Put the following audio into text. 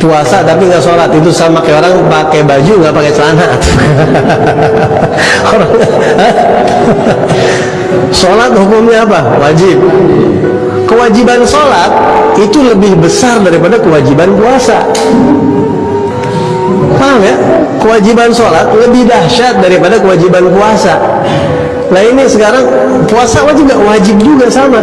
puasa tapi nggak sholat. Itu sama kayak orang pakai baju nggak pakai celana. Orang sholat hukumnya apa? Wajib. Kewajiban sholat itu lebih besar daripada kewajiban puasa. Paham ya? Kewajiban sholat lebih dahsyat daripada kewajiban puasa. Nah ini sekarang puasa wajib nggak? Wajib juga sama.